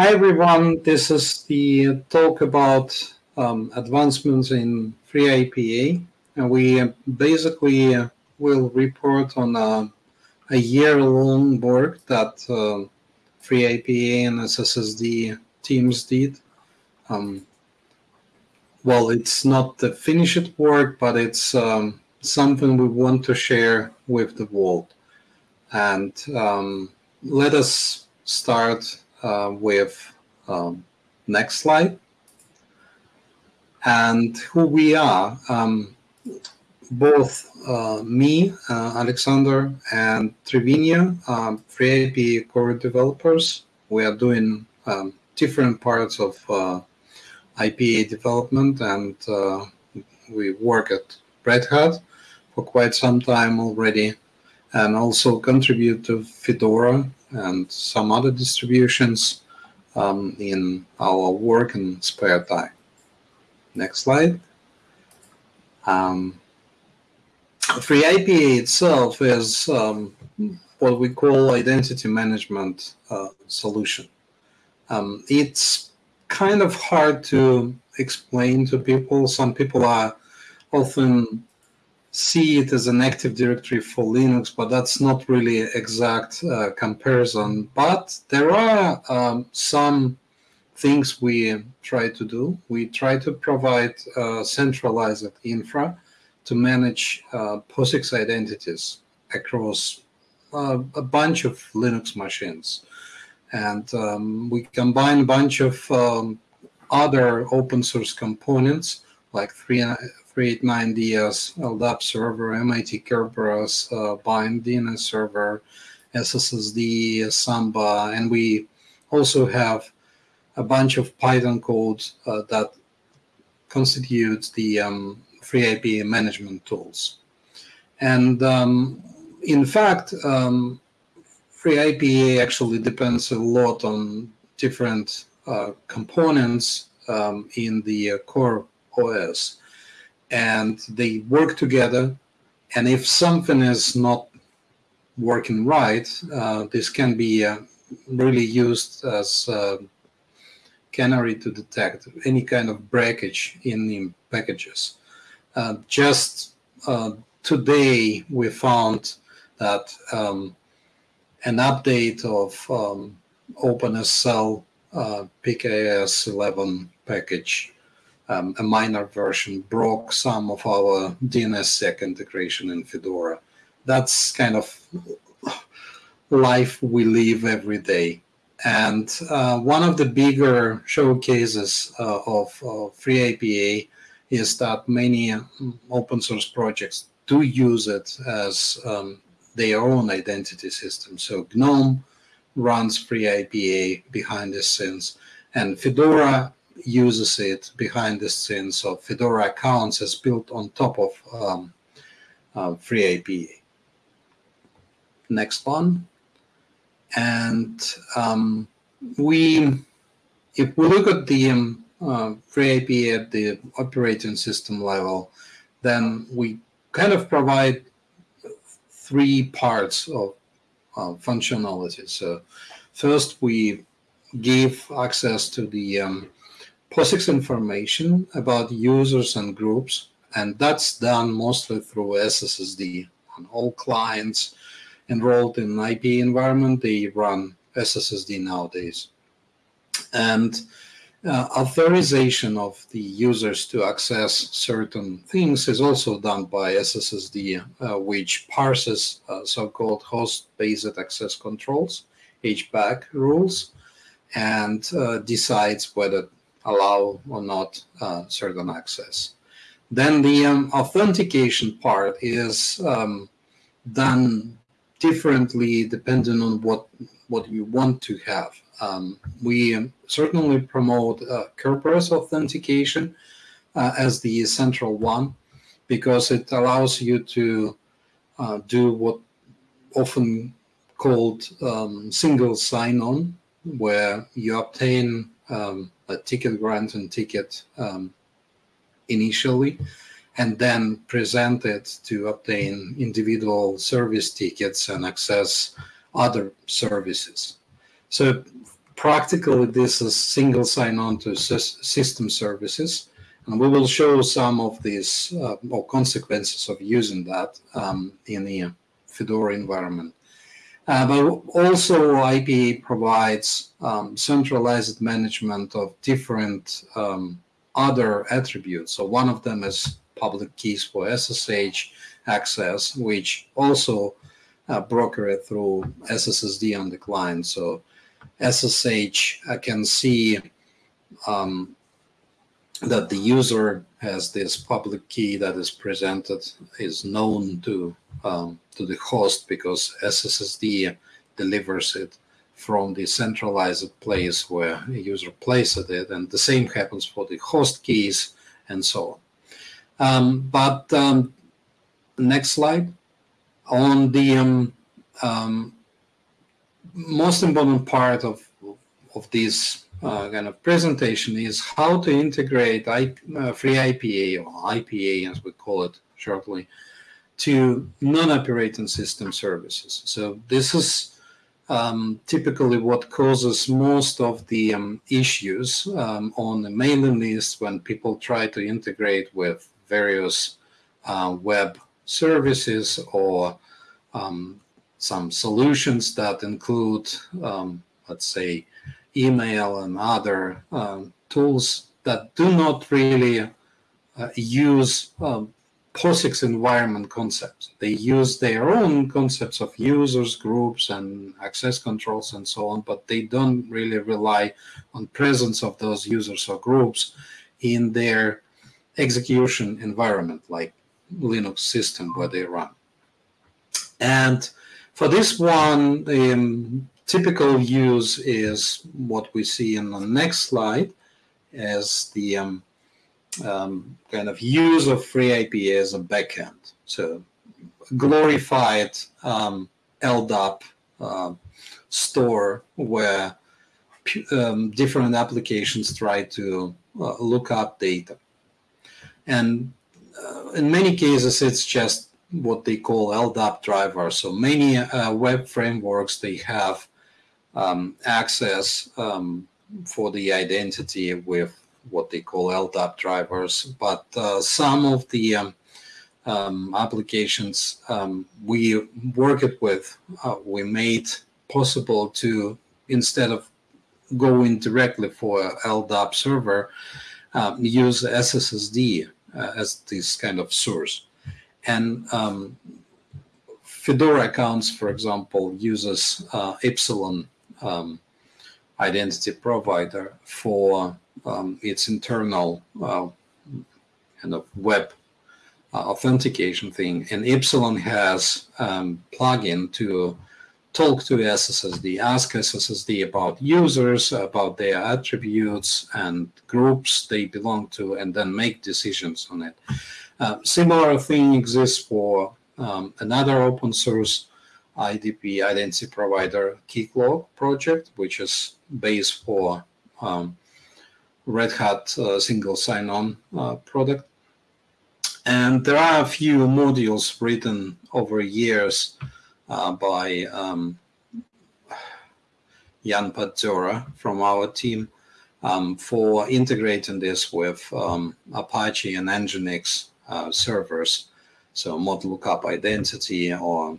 Hi everyone, this is the talk about um, advancements in FreeIPA. And we basically uh, will report on uh, a year-long work that uh, FreeIPA and SSSD teams did. Um, well, it's not the finished work, but it's um, something we want to share with the world. And um, let us start uh, with um, next slide. And who we are. Um, both uh, me, uh, Alexander, and Trivinia, um, FreeIPA core developers. We are doing um, different parts of uh, IPA development, and uh, we work at Red Hat for quite some time already, and also contribute to Fedora and some other distributions um, in our work and spare time. Next slide. Um, FreeIPA itself is um, what we call identity management uh, solution. Um, it's kind of hard to explain to people. Some people are often see it as an active directory for Linux, but that's not really exact uh, comparison. But there are um, some things we try to do. We try to provide uh, centralized infra to manage uh, POSIX identities across uh, a bunch of Linux machines. And um, we combine a bunch of um, other open source components like 389DS, LDAP server, MIT Kerberos, uh, Bind DNS server, SSSD, Samba, and we also have a bunch of Python code uh, that constitutes the um, FreeIPA management tools. And um, in fact, um, FreeIPA actually depends a lot on different uh, components um, in the uh, core OS. And they work together. And if something is not working right, uh, this can be uh, really used as uh, canary to detect any kind of breakage in the packages. Uh, just uh, today, we found that um, an update of um, OpenSSL uh, PKCS 11 package, um, a minor version, broke some of our DNSSEC integration in Fedora. That's kind of life we live every day. And uh, one of the bigger showcases uh, of, of FreeIPA is that many um, open source projects do use it as um, their own identity system. So GNOME runs FreeIPA behind the scenes, and Fedora uses it behind the scenes. So Fedora accounts is built on top of um, uh. Next one. And um, we, if we look at the um, uh, at the operating system level, then we kind of provide three parts of uh, functionality. So first, we give access to the um, POSIX information about users and groups, and that's done mostly through SSSD. And all clients enrolled in IPA environment, they run SSSD nowadays. And uh, authorization of the users to access certain things is also done by SSSD, uh, which parses uh, so-called host-based access controls, HBAC rules, and uh, decides whether allow or not uh, certain access. Then the um, authentication part is um, done differently depending on what what you want to have. Um, we certainly promote uh, Kerberos authentication uh, as the central one because it allows you to uh, do what often called um, single sign-on, where you obtain um, a ticket granting ticket um, initially, and then present it to obtain individual service tickets and access other services. So practically, this is single sign-on to system services, and we will show some of these uh, or consequences of using that um, in the Fedora environment. Uh, but also IPA provides um, centralized management of different um, other attributes. So one of them is public keys for SSH access, which also uh, broker it through SSSD on the client. So SSH I can see um, that the user has this public key that is presented is known to um, to the host because SSSD delivers it from the centralized place where a user places it, and the same happens for the host keys and so on. Um, but um, next slide on the um, um, most important part of of this uh, kind of presentation is how to integrate I, uh, free IPA or IPA as we call it shortly to non-operating system services. So this is um, typically what causes most of the um, issues um, on the mailing list when people try to integrate with various uh, web services or um, some solutions that include, um, let's say, email and other um, tools that do not really uh, use um, POSIX environment concepts. They use their own concepts of users, groups, and access controls and so on, but they don't really rely on presence of those users or groups in their execution environment, like Linux system where they run. And for this one, um, typical use is what we see in the next slide as the um, um, kind of use of FreeIPA as a backend. So glorified um, LDAP uh, store where um, different applications try to uh, look up data. And uh, in many cases, it's just what they call LDAP driver. So many uh, web frameworks, they have um, access um, for the identity with what they call LDAP drivers. But uh, some of the um, um applications um, we work it with, uh, we made possible to, instead of going directly for LDAP server, um, use SSSD uh, as this kind of source. And Fedora accounts, for example, uses uh, Ipsilon um, identity provider for um, its internal uh, kind of web uh, authentication thing. And Ipsilon has um, plugin to talk to SSSD, ask SSSD about users, about their attributes and groups they belong to, and then make decisions on it. Uh, similar thing exists for um, another open source IDP identity provider Keycloak project, which is base for um, Red Hat uh, single sign-on uh, product. And there are a few modules written over years uh, by um, Jan Pazdziora from our team um, for integrating this with um, Apache and Nginx uh, servers. So mod lookup identity or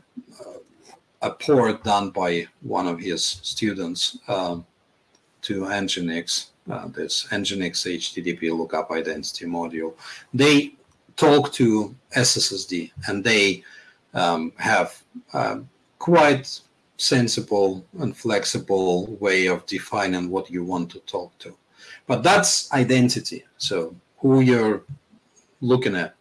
a port done by one of his students um, to Nginx, uh, this Nginx HTTP lookup identity module. They talk to SSSD and they um, have uh, quite sensible and flexible way of defining what you want to talk to. But that's identity. So who you're looking at.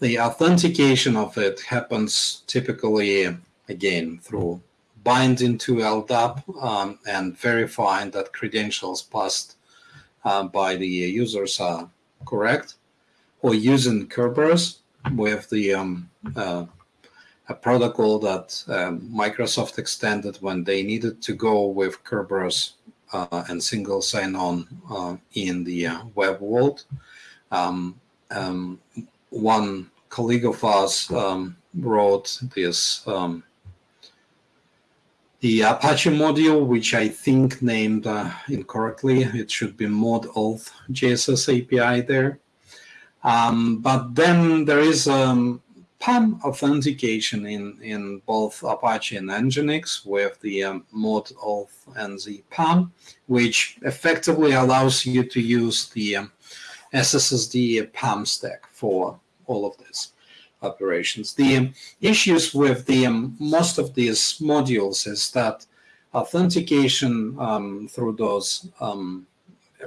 The authentication of it happens typically again through binding to LDAP um, and verifying that credentials passed uh, by the users are correct, or using Kerberos with the um, uh, a protocol that um, Microsoft extended when they needed to go with Kerberos uh, and single sign-on uh, in the uh, web world. Um, um, one colleague of us um, wrote this um, the Apache module, which I think named uh, incorrectly. It should be mod auth GSSAPI there. Um, but then there is um, PAM authentication in, in both Apache and Nginx with the um, mod auth and the PAM, which effectively allows you to use the um, SSSD PAM stack for all of this operations. The um, issues with the um, most of these modules is that authentication um, through those um,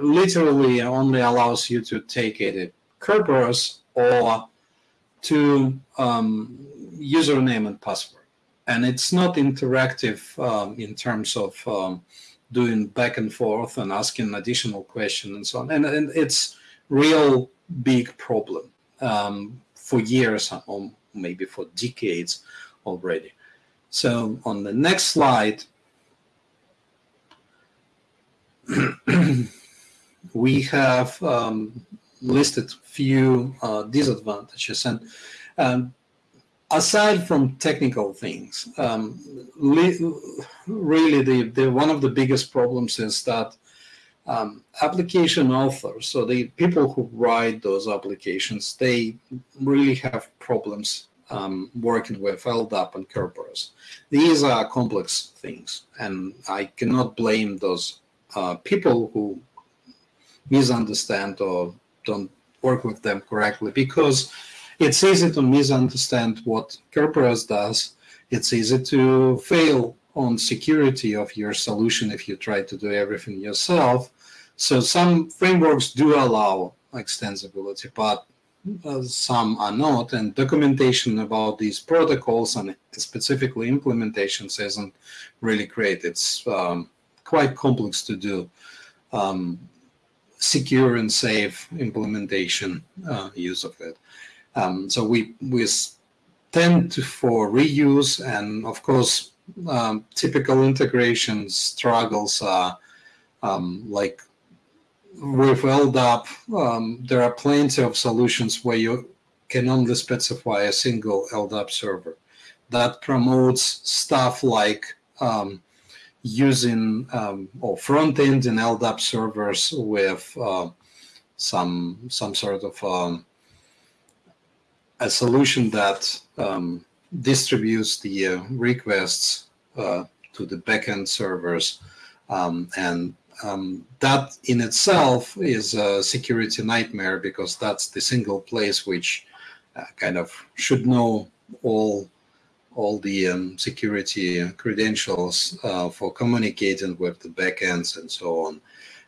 literally only allows you to take it a Kerberos or to um, username and password. And it's not interactive um, in terms of doing back and forth and asking additional questions and so on. And, and it's real big problem. Um, for years or maybe for decades already. So on the next slide, we have um, listed few uh, disadvantages and um, aside from technical things, um, really the, the one of the biggest problems is that um, application authors, so the people who write those applications, they really have problems um, working with LDAP and Kerberos. These are complex things, and I cannot blame those uh, people who misunderstand or don't work with them correctly because it's easy to misunderstand what Kerberos does. It's easy to fail on security of your solution if you try to do everything yourself. So some frameworks do allow extensibility, but uh, some are not, and documentation about these protocols and specifically implementations isn't really great. It's um, quite complex to do um, secure and safe implementation uh, use of it. Um, so we we tend to for reuse, and of course, um, typical integration struggles um, like with LDAP, um, there are plenty of solutions where you can only specify a single LDAP server. That promotes stuff like um, using um, or front end in LDAP servers with uh, some some sort of um, a solution that um, distributes the uh, requests uh, to the backend servers um, and um, that in itself is a security nightmare because that's the single place which uh, kind of should know all all the um, security credentials uh, for communicating with the backends and so on.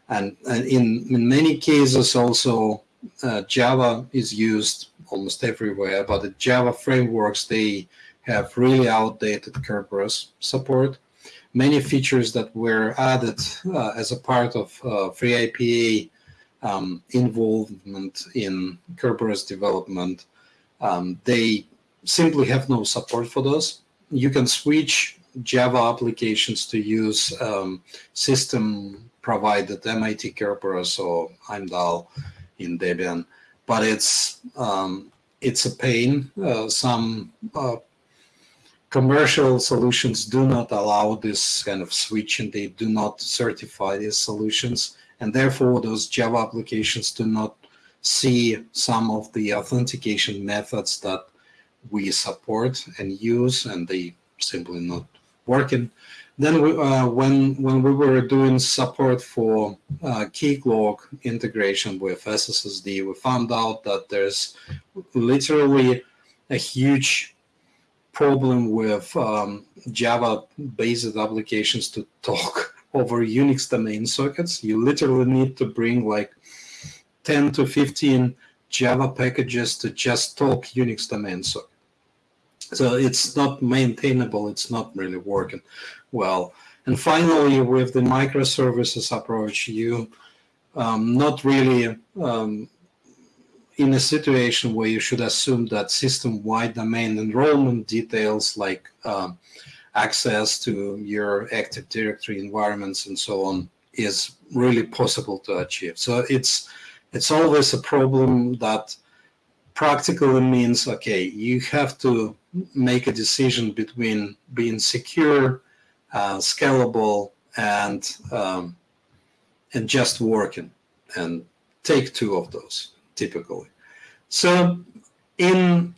And, and in, in many cases also uh, Java is used almost everywhere, but the Java frameworks, they have really outdated Kerberos support many features that were added uh, as a part of uh, FreeIPA um, involvement in Kerberos development, um, they simply have no support for those. You can switch Java applications to use um, system provided MIT Kerberos or Heimdal in Debian, but it's um, it's a pain. Uh, some uh, commercial solutions do not allow this kind of switch and they do not certify these solutions. And therefore, those Java applications do not see some of the authentication methods that we support and use, and they simply not working. Then we, uh, when when we were doing support for uh, Keycloak integration with SSSD, we found out that there's literally a huge problem with um, Java-based applications to talk over Unix domain sockets. You literally need to bring like 10 to 15 Java packages to just talk Unix domain socket. So it's not maintainable. It's not really working well. And finally, with the microservices approach, you um, not really um, in a situation where you should assume that system-wide domain enrollment details like uh, access to your Active Directory environments and so on is really possible to achieve. So it's it's always a problem that practically means okay, you have to make a decision between being secure uh, scalable, and um, and just working. And take two of those typically. So in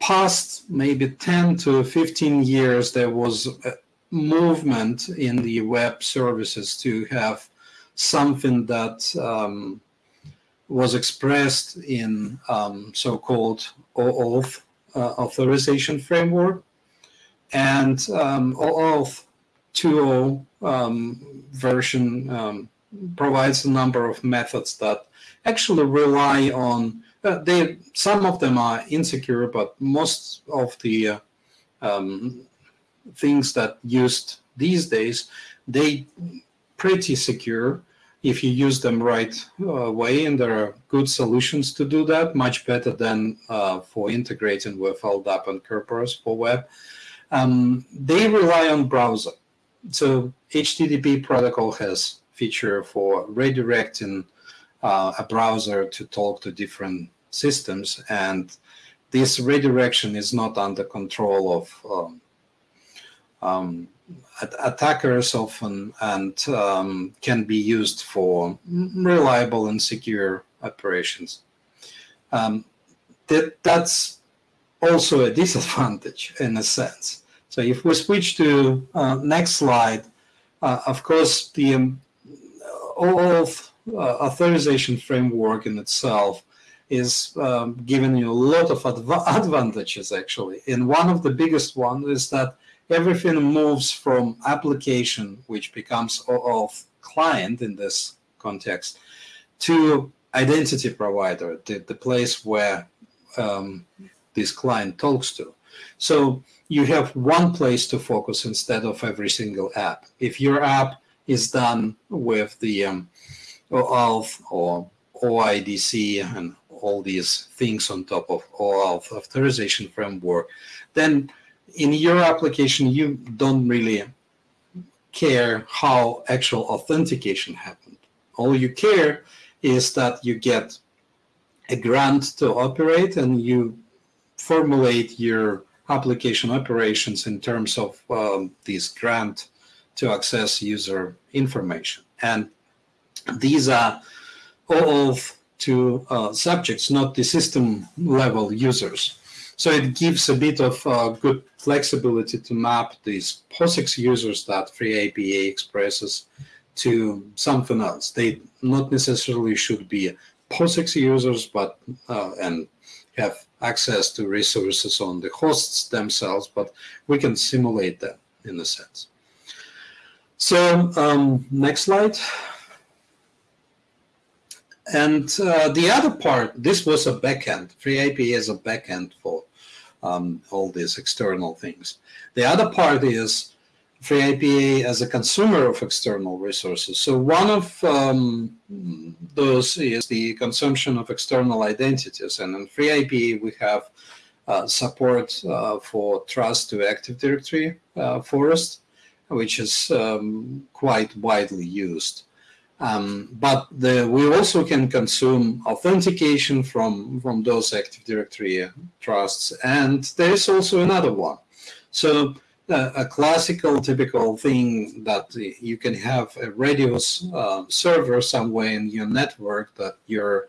past maybe 10 to 15 years, there was a movement in the web services to have something that um, was expressed in um, so-called OAuth uh, authorization framework. And um, OAuth 2.0 um, version um, provides a number of methods that actually rely on uh, they some of them are insecure, but most of the uh, um, things that used these days they pretty secure if you use them right uh, way and there are good solutions to do that much better than uh, for integrating with LDAP and Kerberos for web. Um, they rely on browser. So http protocol has feature for redirecting uh, a browser to talk to different systems and this redirection is not under control of um, um, attackers often and um, can be used for reliable and secure operations. Um, that, that's also a disadvantage in a sense. So if we switch to uh, next slide, uh, of course, the um, OAuth uh, authorization framework in itself is um, giving you a lot of adv advantages actually. And one of the biggest ones is that everything moves from application, which becomes of client in this context, to identity provider, the, the place where um, this client talks to. So you have one place to focus instead of every single app. If your app is done with the um, OAuth or OIDC and all these things on top of OAuth authorization framework, then in your application, you don't really care how actual authentication happened. All you care is that you get a grant to operate and you formulate your application operations in terms of um, this grant to access user information. And these are OAuth two uh, subjects, not the system level users. So it gives a bit of uh, good flexibility to map these POSIX users that FreeIPA expresses to something else. They not necessarily should be POSIX users, but uh, and have access to resources on the hosts themselves, but we can simulate that in a sense. So um, next slide. And uh, the other part, this was a backend. FreeIPA is a backend for um, all these external things. The other part is free FreeIPA as a consumer of external resources. So one of um, those is the consumption of external identities. And in free FreeIPA, we have uh, support uh, for trust to Active Directory uh, forest, which is um, quite widely used. Um, but the, we also can consume authentication from, from those Active Directory trusts. And there's also another one. So uh, a classical, typical thing that you can have a Radius uh, server somewhere in your network that your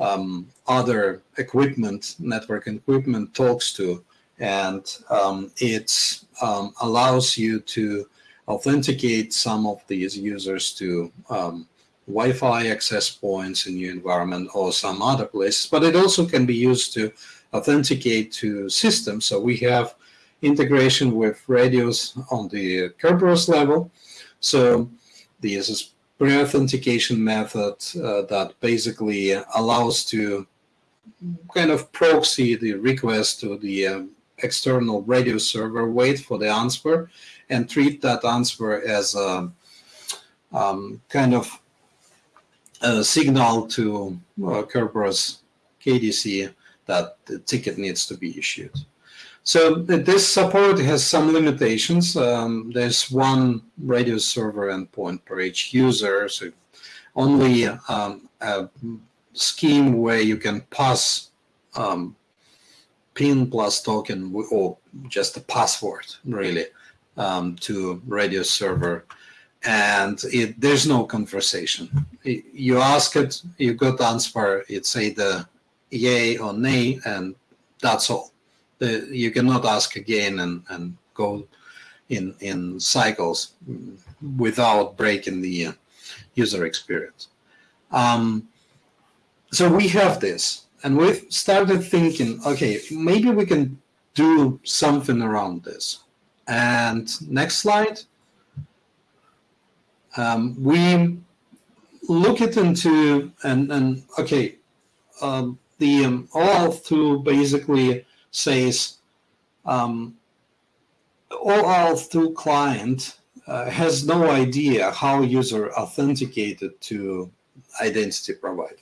um, other equipment, network equipment talks to. And um, it um, allows you to authenticate some of these users to um, Wi-Fi access points in your environment or some other places, but it also can be used to authenticate to systems. So we have integration with Radius on the Kerberos level. So this is pre-authentication method uh, that basically allows to kind of proxy the request to the um, external Radius server, wait for the answer, and treat that answer as a um, kind of a signal to uh, Kerberos KDC that the ticket needs to be issued. So this support has some limitations. Um, there's one Radius server endpoint per each user, so only um, a scheme where you can pass um, PIN plus token or just a password, really, um, to Radius server, and it, there's no conversation. You ask it, you got answer. It's either yay or nay, and that's all. The, you cannot ask again and, and go in in cycles without breaking the uh, user experience. Um, so we have this, and we've started thinking, okay, maybe we can do something around this. And next slide. Um, we look it into and and okay, um, the um, OAuth 2 basically says um, OAuth 2 client uh, has no idea how user authenticated to identity provider.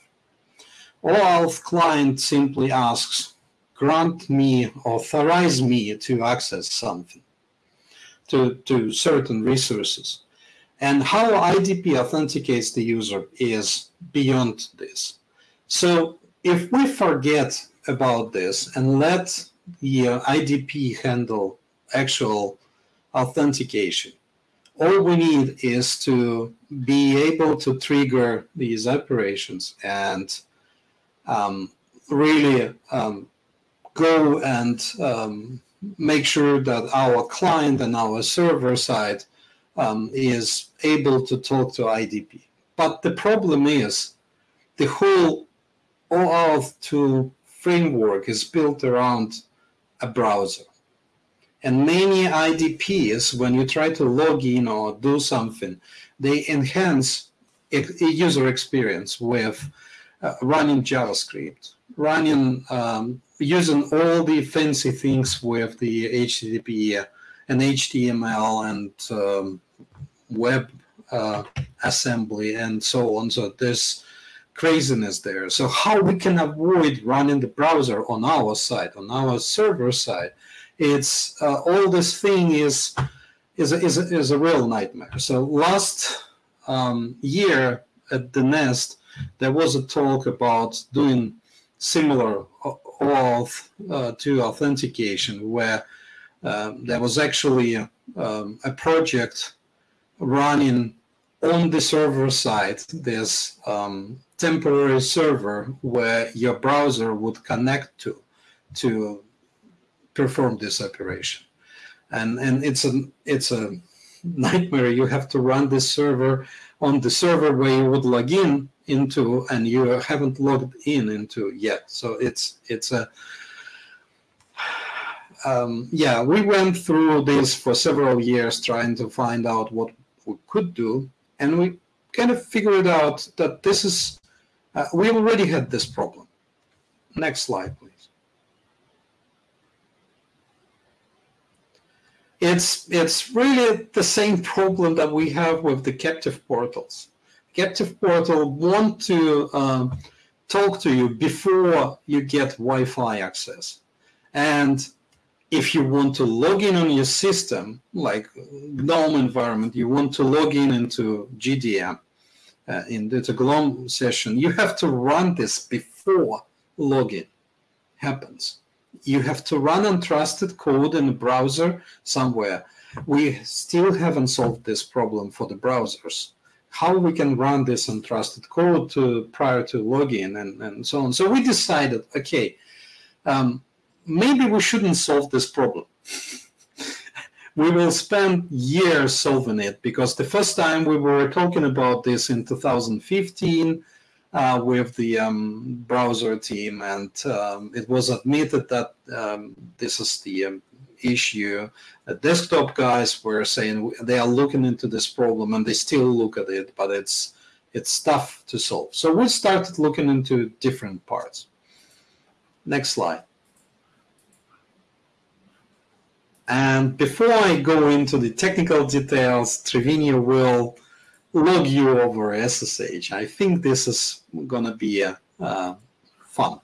OAuth client simply asks, grant me, authorize me to access something, to, to certain resources. And how IDP authenticates the user is beyond this. So if we forget about this and let the uh, IDP handle actual authentication, all we need is to be able to trigger these operations and um, really um, go and um, make sure that our client and our server side um, is able to talk to IDP. But the problem is the whole OAuth 2 framework is built around a browser. And many IDPs, when you try to log in or do something, they enhance user experience with uh, running JavaScript, running um, using all the fancy things with the HTTP and HTML and um, web uh, assembly and so on. So there's craziness there. So how we can avoid running the browser on our side, on our server side, it's uh, all this thing is is a, is a, is a real nightmare. So last um, year at the Nest, there was a talk about doing similar OAuth uh, to authentication, where um, there was actually a, um, a project running on the server side. There's um, temporary server where your browser would connect to to perform this operation and and it's a it's a nightmare you have to run this server on the server where you would log in into and you haven't logged in into yet so it's it's a um, yeah we went through this for several years trying to find out what we could do and we kind of figured out that this is uh, we already had this problem. Next slide, please. It's, it's really the same problem that we have with the captive portals. Captive portal want to um, talk to you before you get Wi-Fi access. And if you want to log in on your system, like GNOME environment, you want to log in into GDM, uh, in the GNOME session, you have to run this before login happens. You have to run untrusted code in a browser somewhere. We still haven't solved this problem for the browsers. How we can run this untrusted code to, prior to login and, and so on. So we decided, okay, um, maybe we shouldn't solve this problem. we will spend years solving it because the first time we were talking about this in 2015 uh, with the um, browser team, and um, it was admitted that um, this is the um, issue. The desktop guys were saying they are looking into this problem, and they still look at it, but it's it's tough to solve. So we started looking into different parts. Next slide. And before I go into the technical details, Triviño will log you over SSH. I think this is going to be uh, uh, fun.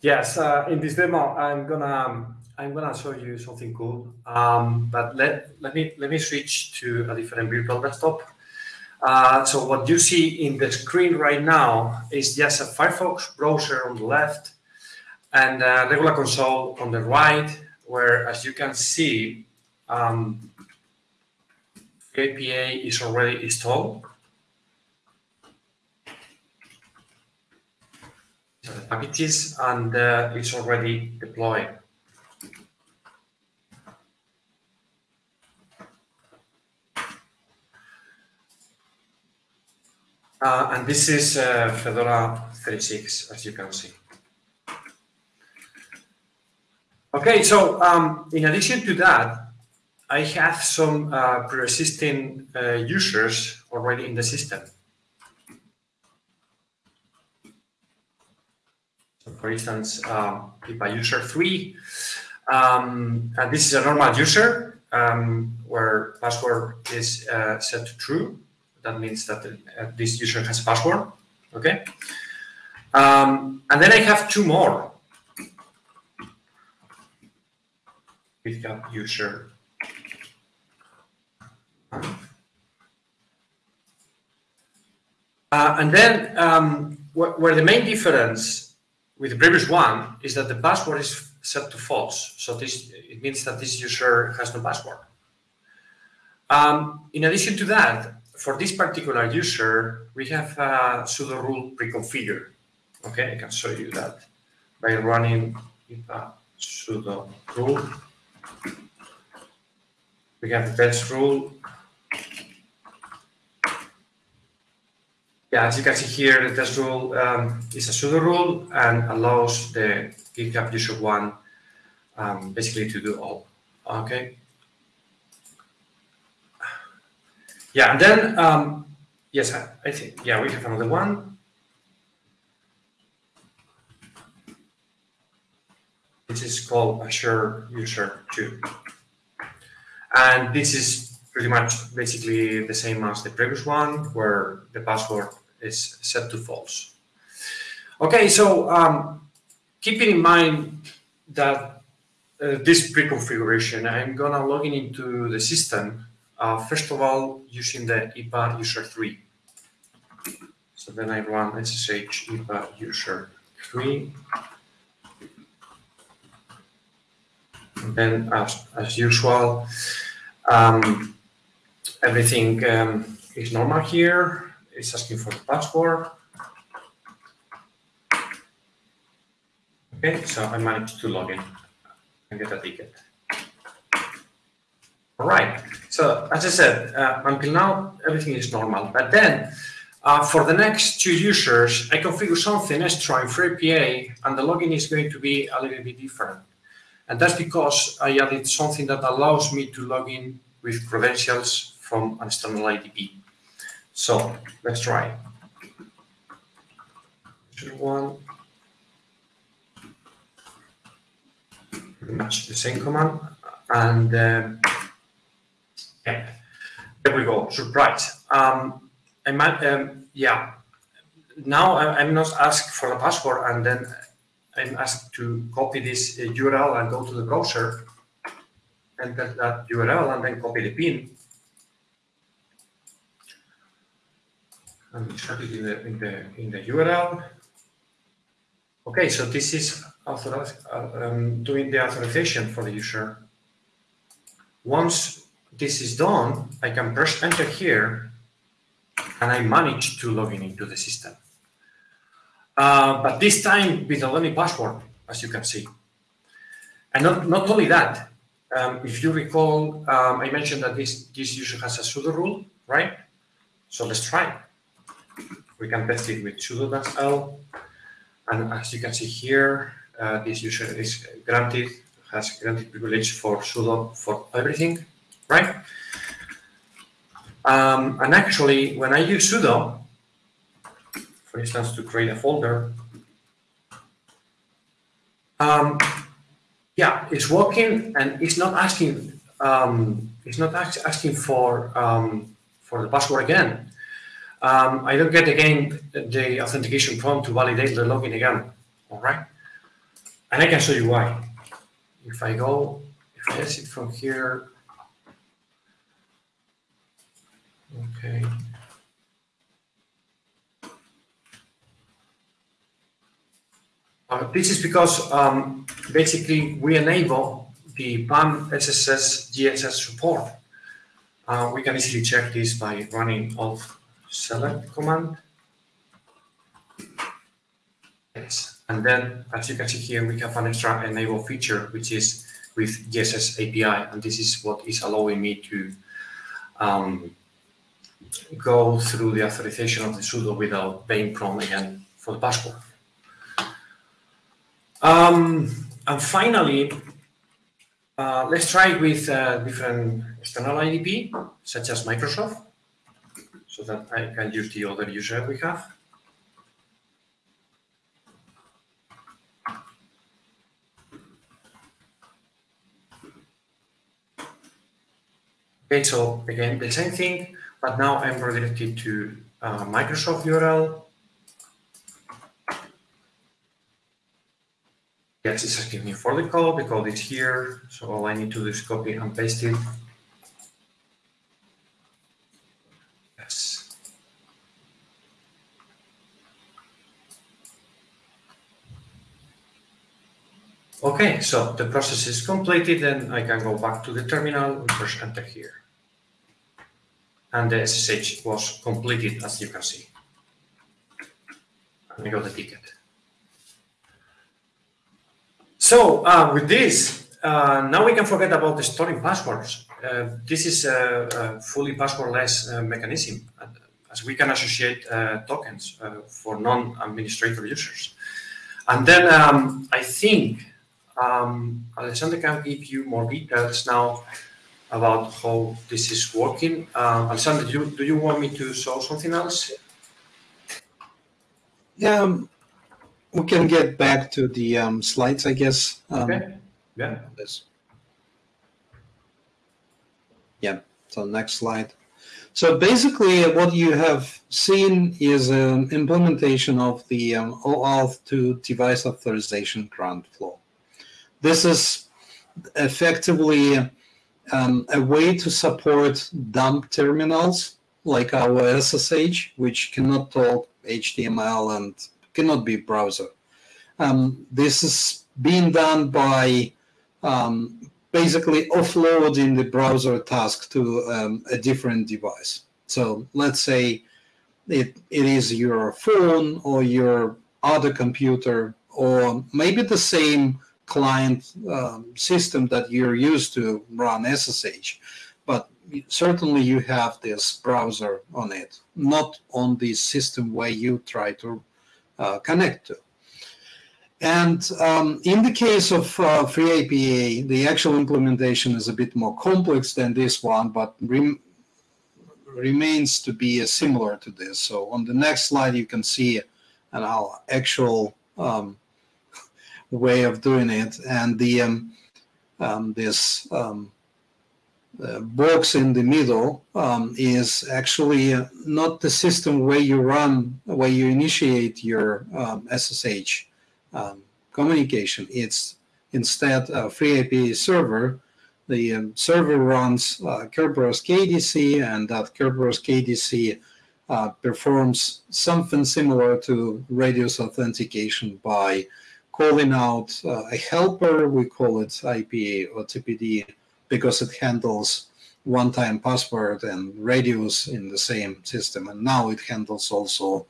Yes, uh, in this demo, I'm gonna um, I'm gonna show you something cool. Um, but let let me let me switch to a different virtual desktop. Uh, so what you see in the screen right now is just a Firefox browser on the left and a regular console on the right where, as you can see, um, IPA is already installed. So the packages and uh, it's already deployed. Uh, and this is uh, Fedora 36, as you can see. Okay, so um, in addition to that, I have some uh, pre-existing uh, users already in the system. So for instance, um, IPA user 3, um, and this is a normal user um, where password is uh, set to true that means that uh, this user has a password. Okay. Um, and then I have two more. GitHub user. Uh, and then um, wh where the main difference with the previous one is that the password is set to false. So this it means that this user has no password. Um, in addition to that, for this particular user, we have a sudo rule pre-configured. Okay, I can show you that by running sudo rule. We have the test rule. Yeah, as you can see here, the test rule um, is a sudo rule and allows the GitHub user one um, basically to do all. Okay. Yeah, and then, um, yes, I, I think, yeah, we have another one. This is called Azure User 2. And this is pretty much basically the same as the previous one, where the password is set to false. Okay, so um, keeping in mind that uh, this pre-configuration, I'm gonna log in into the system uh, first of all, using the IPA user 3. So then I run SSH IPA user 3. And then, as, as usual, um, everything um, is normal here. It's asking for the password. Okay, so I managed to log in and get a ticket. All right. So as I said, uh, until now, everything is normal. But then uh, for the next two users, I configure something extra in FreeIPA, and the login is going to be a little bit different. And that's because I added something that allows me to log in with credentials from an external IDP. So let's try. One. Much the same command. And uh, yeah, there we go. Surprise. Um, I might, um, yeah. Now I'm not asked for the password, and then I'm asked to copy this URL and go to the browser, enter that URL, and then copy the pin. And insert it in the in the in the URL. Okay, so this is authorized, uh, um, doing the authorization for the user. Once this is done, I can press enter here and I manage to log in into the system. Uh, but this time with a only password, as you can see. And not, not only that, um, if you recall, um, I mentioned that this, this user has a sudo rule, right? So let's try. We can test it with sudo-l. And as you can see here, uh, this user is granted, has granted privilege for sudo for everything right? Um, and actually, when I use sudo, for instance, to create a folder, um, yeah, it's working and it's not asking, um, it's not asking for um, for the password again. Um, I don't get again the authentication prompt to validate the login again. All right, and I can show you why. If I go, if I exit from here, Okay. Uh, this is because um, basically we enable the PAM SSS GSS support. Uh, we can easily check this by running of select command. Yes, and then as you can see here, we have an extra enable feature, which is with GSS API, and this is what is allowing me to um, go through the authorization of the sudo without paying prompt again for the password. Um, and finally, uh, let's try with uh, different external IDP, such as Microsoft, so that I can use the other user we have. Okay, so again, the same thing, but now I'm redirected to uh, Microsoft URL. Yes, it's asking me for the code. Code is here. So all I need to do is copy and paste it. Yes. Okay, so the process is completed and I can go back to the terminal and press enter here. And the SSH was completed as you can see. And I got the ticket. So uh, with this, uh, now we can forget about the storing passwords. Uh, this is a, a fully passwordless uh, mechanism, as we can associate uh, tokens uh, for non-administrator users. And then um, I think um, Alexander can give you more details now about how this is working. Uh, Alexander, do you, do you want me to show something else? Yeah, um, we can get back to the um, slides, I guess. Um, okay. Yeah. This. Yeah. So next slide. So basically, what you have seen is an implementation of the um, OAuth to device authorization grant flow. This is effectively um, a way to support dumb terminals like our SSH, which cannot talk HTML and cannot be browser. Um, this is being done by um, basically offloading the browser task to um, a different device. So let's say it, it is your phone or your other computer or maybe the same client um, system that you're used to run SSH, but certainly you have this browser on it, not on the system where you try to uh, connect to. And um, in the case of uh, FreeIPA, the actual implementation is a bit more complex than this one, but rem remains to be similar to this. So on the next slide, you can see an actual um, way of doing it. And the um, um, this um, uh, box in the middle um, is actually uh, not the system where you run, where you initiate your SSH um, um, communication. It's instead a FreeIPA server. The um, server runs uh, Kerberos KDC, and that Kerberos KDC uh, performs something similar to Radius authentication by calling out uh, a helper. We call it IPA OTPD because it handles one-time password and Radius in the same system. And now it handles also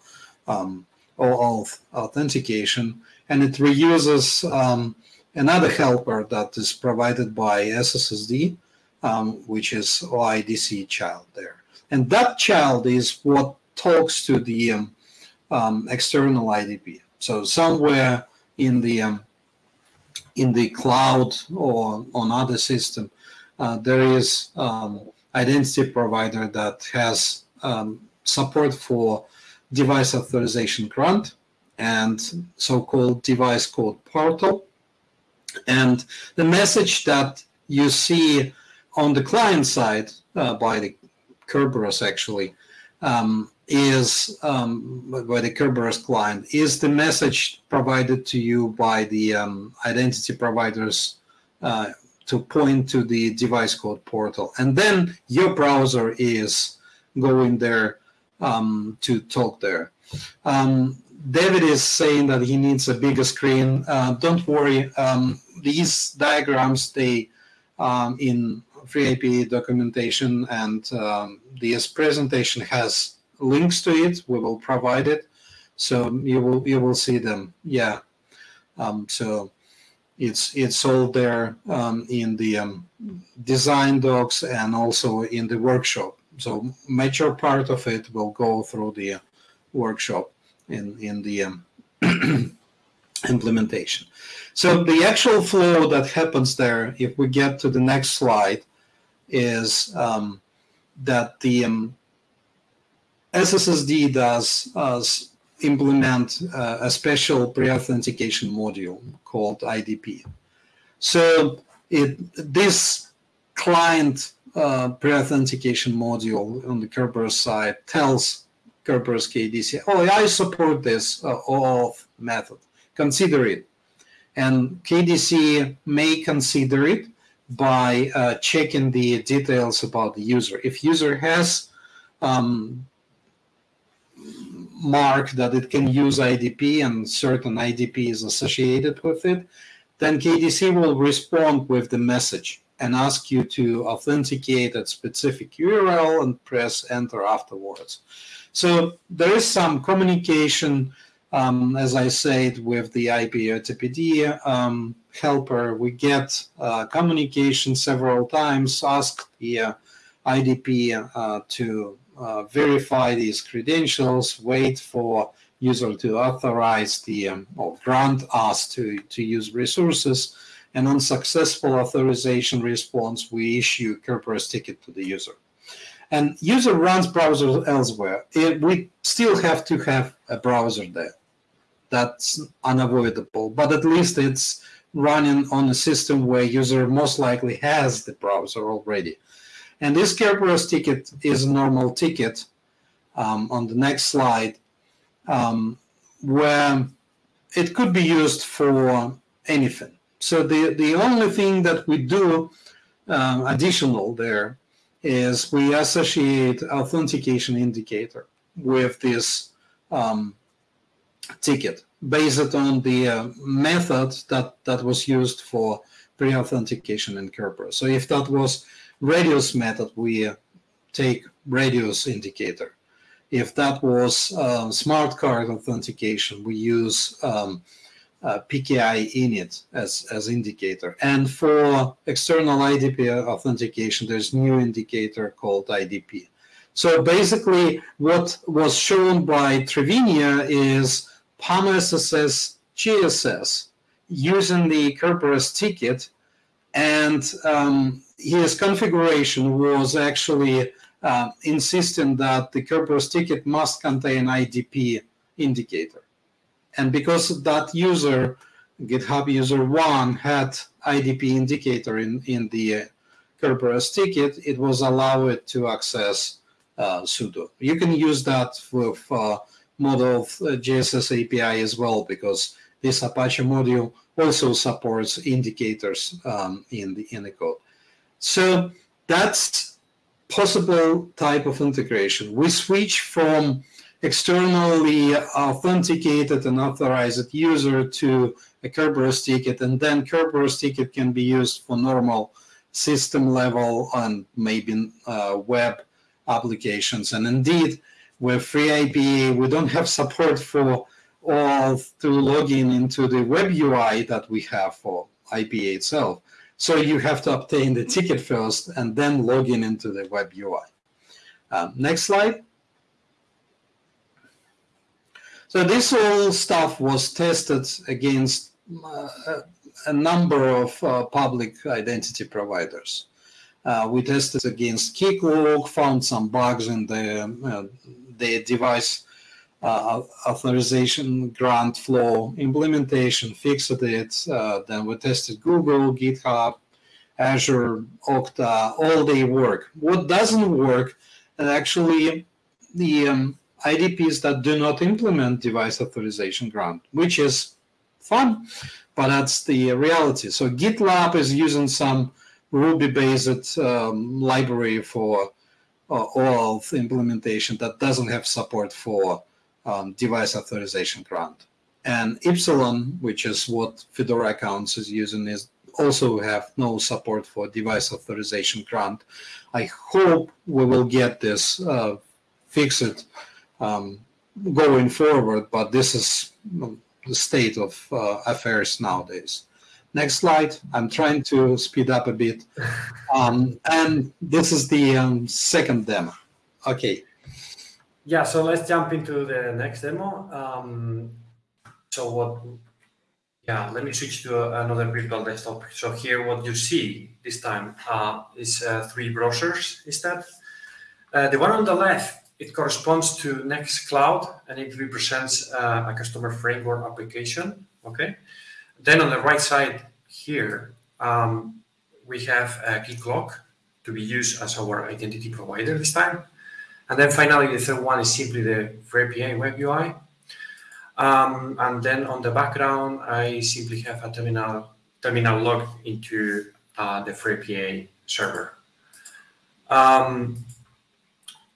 um, OAuth authentication. And it reuses um, another helper that is provided by SSSD, um, which is OIDC child there. And that child is what talks to the um, um external IDP. So somewhere in the um, in the cloud or on other system, uh, there is um, identity provider that has um, support for device authorization grant and so-called device code portal. And the message that you see on the client side uh, by the Kerberos actually um, is um, by the Kerberos client is the message provided to you by the um, identity providers uh, to point to the device code portal. And then your browser is going there um, to talk there. Um, David is saying that he needs a bigger screen. Uh, don't worry. Um, these diagrams, they um, in FreeIPA documentation, and this presentation has links to it. We will provide it, so you will you will see them. Yeah, um, so it's it's all there um, in the um, design docs and also in the workshop. So major part of it will go through the workshop in in the um, implementation. So the actual flow that happens there, if we get to the next slide, is um, that the um, SSSD does uh, implement uh, a special pre-authentication module called IDP. So it this client uh, pre-authentication module on the Kerberos side tells Kerberos KDC, oh, I support this uh, OAuth method. Consider it. And KDC may consider it by uh, checking the details about the user. If user has um, mark that it can use IDP and certain IDP is associated with it, then KDC will respond with the message and ask you to authenticate a specific URL and press enter afterwards. So there is some communication, um, as I said, with the IPOTPD um, helper. We get uh, communication several times, ask the uh, IDP uh, to uh, verify these credentials, wait for user to authorize the um, or grant us to, to use resources, and on successful authorization response, we issue Kerberos ticket to the user. And user runs browser elsewhere. It, we still have to have a browser there. That's unavoidable, but at least it's running on a system where user most likely has the browser already. And this Kerberos ticket is a normal ticket um, on the next slide, um, where it could be used for anything. So the, the only thing that we do um, additional there is we associate authentication indicator with this um, ticket based on the uh, method that, that was used for pre-authentication in Kerberos. So if that was radius method, we uh, take radius indicator. If that was uh, smart card authentication, we use um, uh, PKINIT as, as indicator. And for external IDP authentication, there's new indicator called IDP. So basically, what was shown by Triviño is PAM SSS GSS using the Kerberos ticket and um, his configuration was actually uh, insisting that the Kerberos ticket must contain IDP indicator. And because that user, GitHub user one, had IDP indicator in, in the uh, Kerberos ticket, it was allowed to access uh, sudo. You can use that with uh, model uh, GSSAPI as well, because this Apache module also supports indicators um, in the in the code. So that's possible type of integration. We switch from externally authenticated and authorized user to a Kerberos ticket, and then Kerberos ticket can be used for normal system level and maybe uh, web applications. And indeed, with FreeIPA, we don't have support for all to log in into the web UI that we have for IPA itself. So you have to obtain the ticket first and then log in into the web UI. Um, next slide. So this whole stuff was tested against uh, a number of uh, public identity providers. Uh, we tested against Keycloak, found some bugs in the, uh, the device uh, authorization grant flow implementation, fixed it. Uh, then we tested Google, GitHub, Azure, Okta, all they work. What doesn't work, and actually the um, IDPs that do not implement device authorization grant, which is fun, but that's the reality. So GitLab is using some Ruby-based um, library for uh, OAuth implementation that doesn't have support for um, device authorization grant. And Ipsilon, which is what Fedora Accounts is using, is also have no support for device authorization grant. I hope we will get this uh, fixed um, going forward, but this is the state of uh, affairs nowadays. Next slide. I'm trying to speed up a bit. Um, and this is the um, second demo. Okay. Yeah, so let's jump into the next demo. Um, so what, yeah, let me switch to another virtual desktop. So here what you see this time uh, is uh, three browsers instead. Uh, the one on the left, it corresponds to Nextcloud and it represents uh, a customer framework application, okay? Then on the right side here, um, we have a Keycloak to be used as our identity provider this time. And then finally, the third one is simply the FreeIPA web UI. Um, and then on the background, I simply have a terminal terminal logged into uh, the FreeIPA server. Um,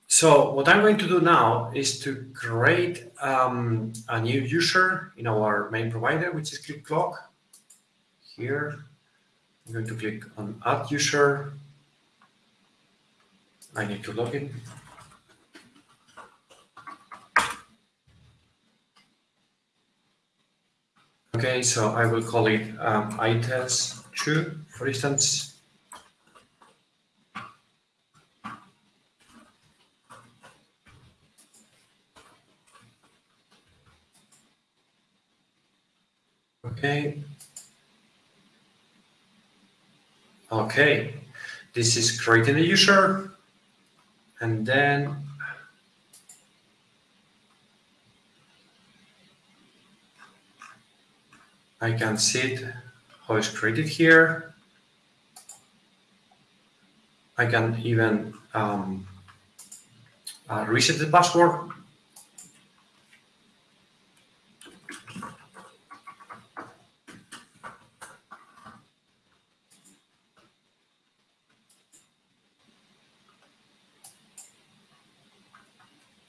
so what I'm going to do now is to create um, a new user in our main provider, which is Keycloak. Here, I'm going to click on Add User. I need to log in. Okay, so I will call it um, ITES2, for instance. Okay. Okay, this is creating a user and then I can see it, how it's created here. I can even um, uh, reset the password.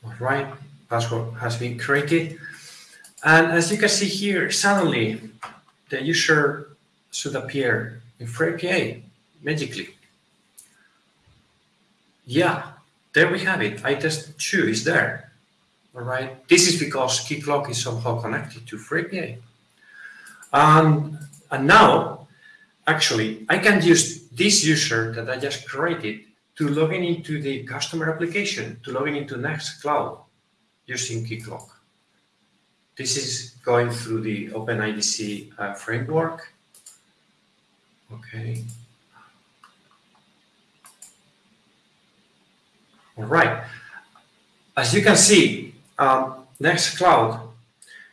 All right, password has been created. And as you can see here, suddenly the user should appear in FreeIPA magically. Yeah, there we have it. ITES2 is there. All right. This is because Keycloak is somehow connected to FreeIPA. Um, and now, actually, I can use this user that I just created to log in into the customer application, to log in into Nextcloud using Keycloak. This is going through the OpenIDC uh, framework. Okay. All right. As you can see, um, Nextcloud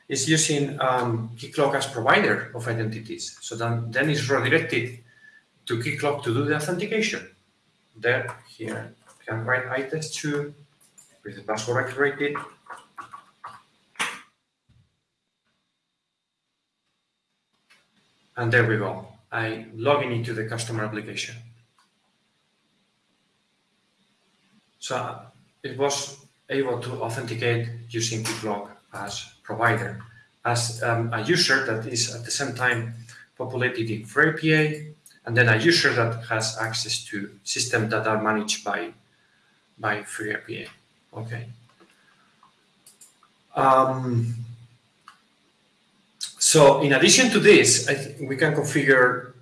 is using um, Keycloak as provider of identities. So then, then it's redirected to Keycloak to do the authentication. There, here, you can write ITES2 with the password activated And there we go. I log in into the customer application. So it was able to authenticate using Keycloak as provider, as um, a user that is at the same time populated in FreeIPA, and then a user that has access to systems that are managed by, by FreeIPA. Okay. Um, so in addition to this, we can configure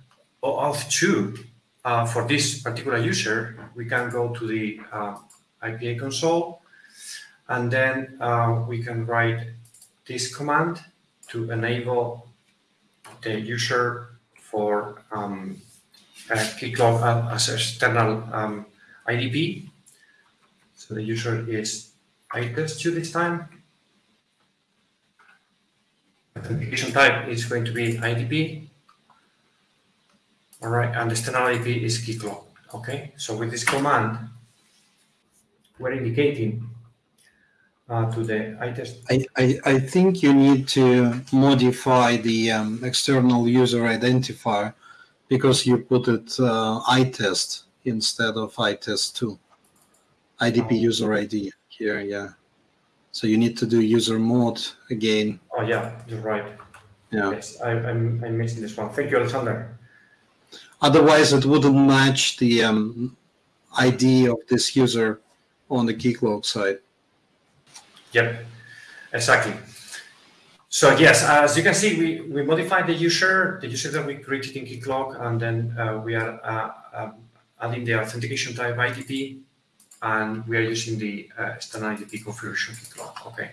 auth 2 uh, for this particular user. We can go to the uh, IPA console, and then uh, we can write this command to enable the user for um, Keycloak as external um, IDP. So the user is ITES2 this time authentication type is going to be IDP. All right, and the standard IP is Keycloak. Okay, so with this command, we're indicating uh, to the ITES. I, I, I think you need to modify the um, external user identifier because you put it uh, ITEST instead of ITEST2. IDP oh. user ID here, yeah. So you need to do user mode again. Oh yeah, you're right. Yeah. Yes, I, I'm, I'm missing this one. Thank you, Alexander. Otherwise, it wouldn't match the um, ID of this user on the Keycloak side. Yep, exactly. So yes, as you can see, we, we modified the user, the user that we created in Keycloak, and then uh, we are uh, um, adding the authentication type IDP, and we are using the uh, standard IDP configuration Keycloak. Okay.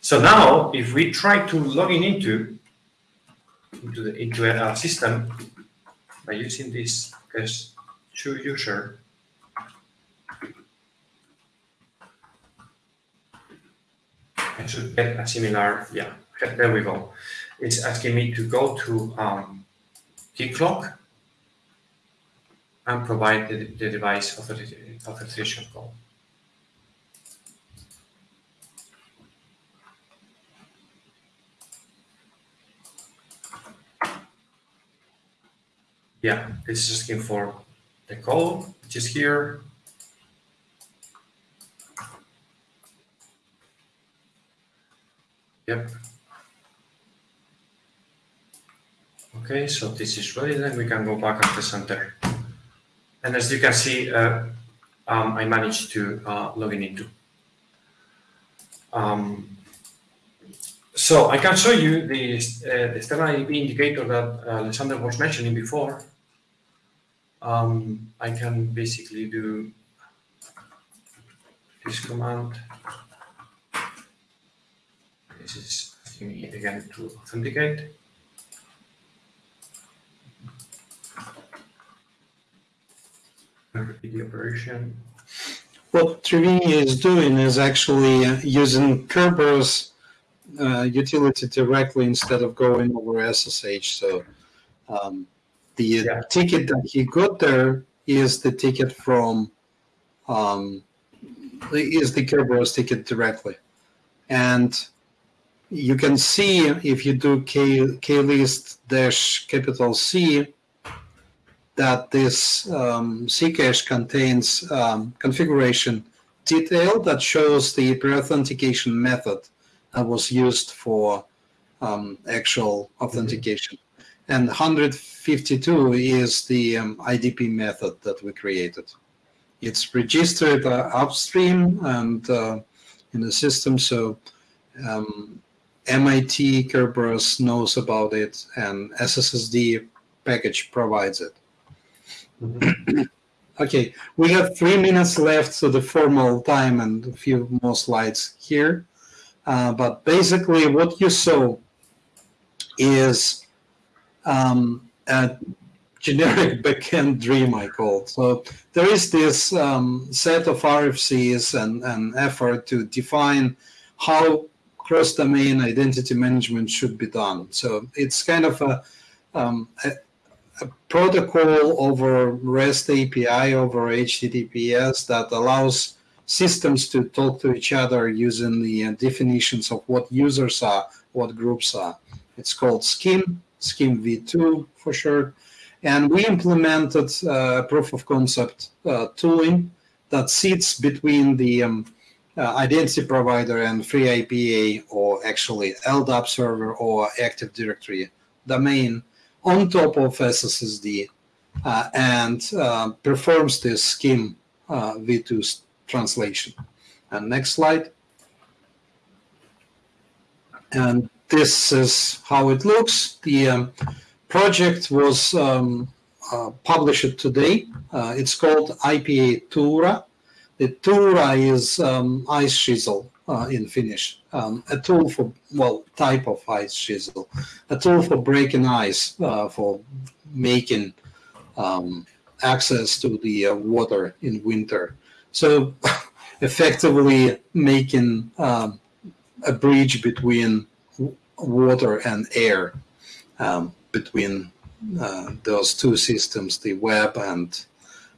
So now, if we try to log in into into the into a system by using this guest to user, I should get a similar, yeah, there we go. It's asking me to go to um, Keycloak and provide the, the device authorization code. yeah, this is asking for the code, which is here. Yep. Okay, so this is ready, then we can go back at the center. And as you can see, uh, um, I managed to uh, log in into. Um, so I can show you the, uh, the external IDP indicator that uh, Alexander was mentioning before um, I can basically do this command. This is again to authenticate. Repeat the operation. What Triviño is doing is actually uh, using Kerberos uh, utility directly instead of going over SSH. So um, the yeah. ticket that he got there is the ticket from um, is the Kerberos ticket directly, and you can see if you do k list dash capital C that this um, Ccache contains um, configuration detail that shows the pre-authentication method that was used for um, actual authentication. Mm -hmm. And 152 is the um, IDP method that we created. It's registered uh, upstream and uh, in the system, so um, MIT Kerberos knows about it, and SSSD package provides it. Okay, we have three minutes left to the formal time and a few more slides here. Uh, but basically, what you saw is um, a generic backend dream, I call. So there is this um, set of RFCs and, and effort to define how cross-domain identity management should be done. So it's kind of a, um, a, protocol over REST API over HTTPS that allows systems to talk to each other using the uh, definitions of what users are, what groups are. It's called SCIM, SCIM v2 for sure. And we implemented uh, proof of concept uh, tooling that sits between the um, uh, identity provider and free FreeIPA or actually LDAP server or Active Directory domain on top of SSSD uh, and uh, performs this SCIM uh, v2 translation. And next slide. And this is how it looks. The um, project was um, uh, published today. Uh, it's called IPA Tuura. The Tuura is um, ice chisel uh, in Finnish, um, a tool for, well, type of ice chisel, a tool for breaking ice, uh, for making um, access to the uh, water in winter. So effectively making um, a bridge between water and air um, between uh, those two systems, the web and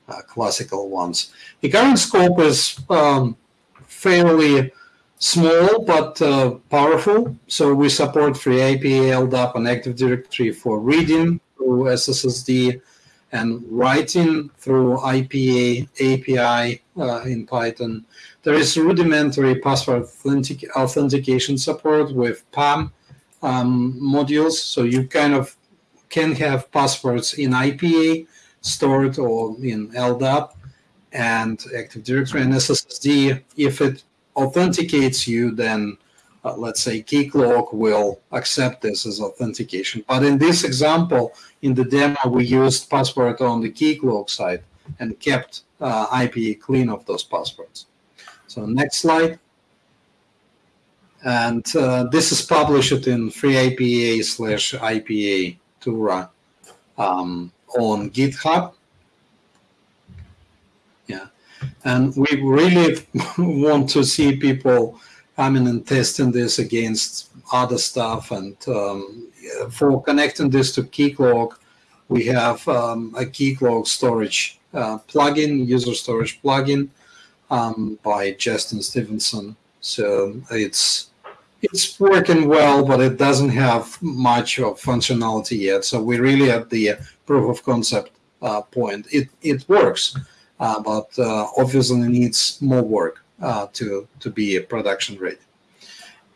uh, classical ones. The current scope is um, fairly small but uh, powerful. So we support FreeIPA, LDAP, and Active Directory for reading through SSSD and writing through IPA API uh, in Python. There is rudimentary password authentic authentication support with PAM um, modules. So you kind of can have passwords in IPA stored or in LDAP and Active Directory and SSSD. If it authenticates you, then uh, let's say Keycloak will accept this as authentication. But in this example, in the demo, we used password on the Keycloak side and kept uh, IPA clean of those passwords. So next slide. And uh, this is published in FreeIPA slash IPA Tuura um, on GitHub. And we really want to see people coming and testing this against other stuff. And um, for connecting this to Keycloak, we have um, a Keycloak storage uh, plugin, user storage plugin um, by Justin Stephenson. So it's it's working well, but it doesn't have much of functionality yet. So we're really at the proof of concept uh, point. It it works, but uh, obviously needs more work uh, to to be a production ready.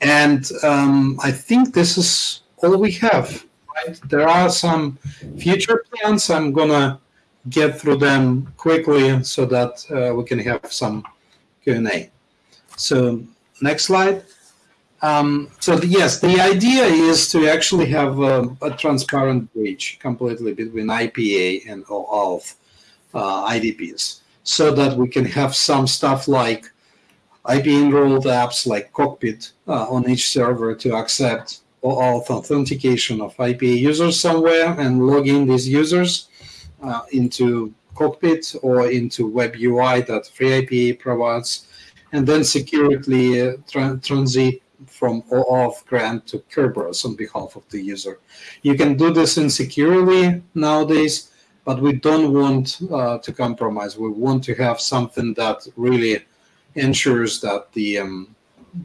And um, I think this is all we have. Right? There are some future plans. I'm gonna get through them quickly so that uh, we can have some Q&A. So next slide. Um, so the, yes, the idea is to actually have a, a, transparent bridge completely between IPA and OAuth uh, IDPs so that we can have some stuff like IP enrolled apps like Cockpit uh, on each server to accept OAuth authentication of IPA users somewhere and log in these users uh, into Cockpit or into Web UI that FreeIPA provides, and then securely uh, tra transit from OAuth grant to Kerberos on behalf of the user. You can do this insecurely nowadays, but we don't want uh, to compromise. We want to have something that really ensures that the um,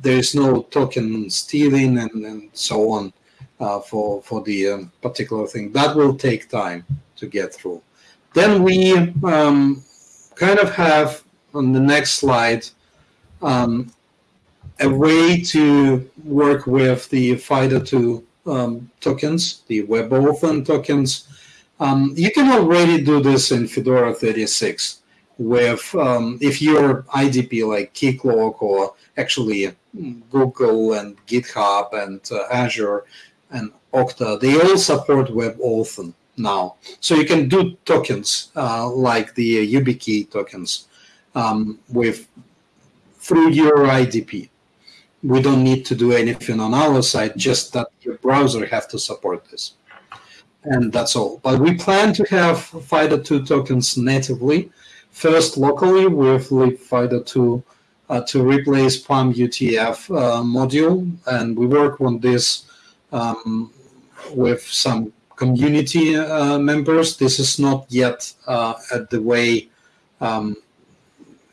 there is no token stealing and, and so on uh, for for the um, particular thing. That will take time to get through. Then we um, kind of have on the next slide um, a way to work with the FIDO2 um, tokens, the WebAuthn tokens. Um, you can already do this in Fedora 36 with um, if you're IDP like Keycloak or actually Google and GitHub and uh, Azure and Okta, they all support WebAuthn now. So you can do tokens uh, like the YubiKey tokens um, with through your IDP. We don't need to do anything on our side, just that your browser have to support this. And that's all. But we plan to have FIDO2 tokens natively, first locally with libfido2 uh, to replace PAM U2F uh, module. And we work on this um, with some community uh, members. This is not yet uh, at the way um,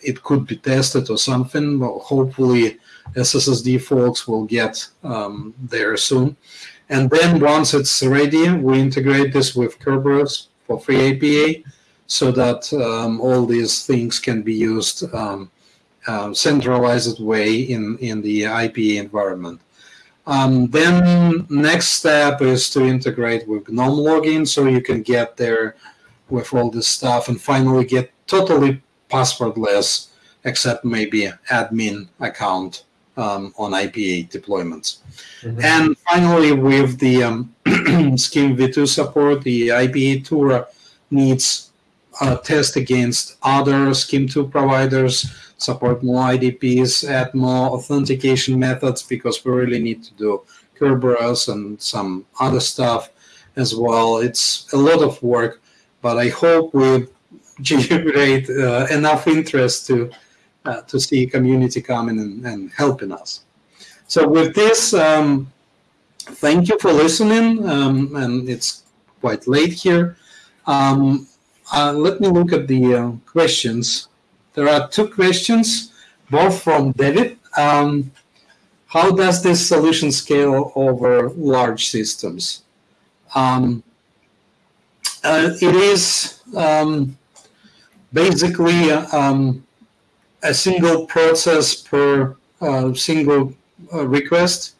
it could be tested or something. But hopefully, SSSD folks will get um, there soon. And then once it's ready, we integrate this with Kerberos for FreeIPA so that um, all these things can be used um, uh, centralized way in, in the IPA environment. Um, then next step is to integrate with GNOME login so you can get there with all this stuff and finally get totally passwordless except maybe admin account um, on IPA deployments. Mm-hmm. And finally, with the um, SCIM v2 support, the IPA Tuura needs a test against other SCIM 2 providers support more IDPs, add more authentication methods because we really need to do Kerberos and some other stuff as well. It's a lot of work, but I hope we generate uh, enough interest to uh, to see community coming and, and, helping us. So with this, um, thank you for listening, um, and it's quite late here. Um, uh, let me look at the uh, questions. There are two questions, both from David. Um, how does this solution scale over large systems? Um, uh, it is um, basically um, a single process per uh, single uh, request.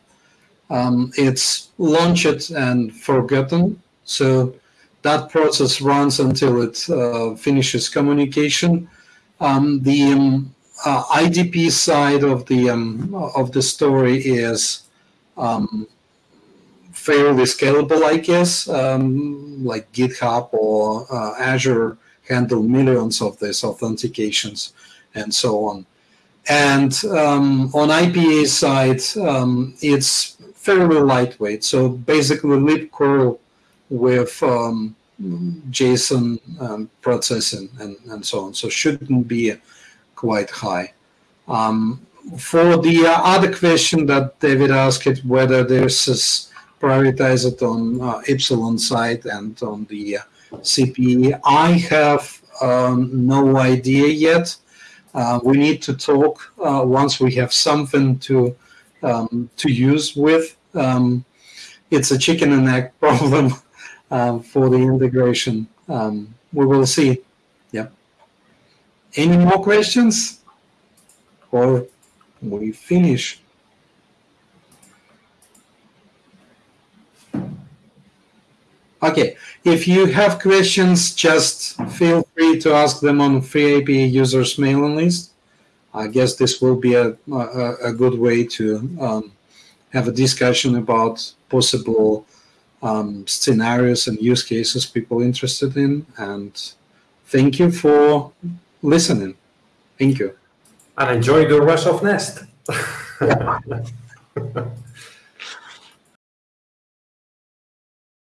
Um, it's launched and forgotten. So that process runs until it uh, finishes communication. Um, the um, uh, IDP side of the um, of the story is um, fairly scalable, I guess. Um, like GitHub or uh, Azure handle millions of these authentications and so on. And um, on IPA side, um, it's fairly lightweight. So basically, libcurl with um, JSON um, processing and, and so on. So shouldn't be quite high. Um, for the other question that David asked, whether there's is prioritized on uh, Ipsilon side and on the uh, CPE, I have um, no idea yet. Uh, we need to talk uh, once we have something to um, to use with. Um, it's a chicken and egg problem um, for the integration. Um, we will see. Yeah. Any more questions? Or we finish? Okay, if you have questions, just feel free to ask them on FreeIPA users mailing list. I guess this will be a, a, a good way to um, have a discussion about possible um, scenarios and use cases people interested in. And thank you for listening. Thank you. And enjoy the rest of Nest.